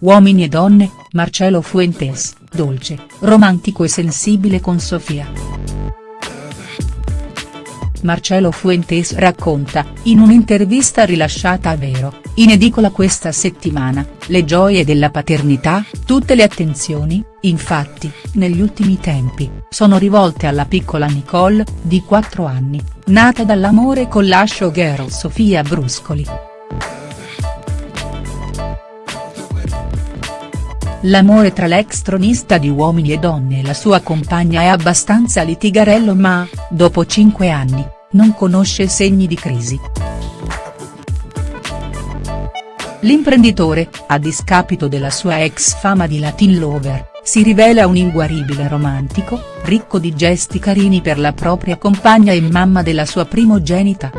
Uomini e donne, Marcelo Fuentes, dolce, romantico e sensibile con Sofia. Marcelo Fuentes racconta, in un'intervista rilasciata a Vero, in edicola questa settimana, le gioie della paternità, tutte le attenzioni, infatti, negli ultimi tempi, sono rivolte alla piccola Nicole, di 4 anni, nata dall'amore con la showgirl Sofia Bruscoli. L'amore tra l'ex tronista di Uomini e Donne e la sua compagna è abbastanza litigarello ma, dopo cinque anni, non conosce segni di crisi. L'imprenditore, a discapito della sua ex fama di Latin lover, si rivela un inguaribile romantico, ricco di gesti carini per la propria compagna e mamma della sua primogenita.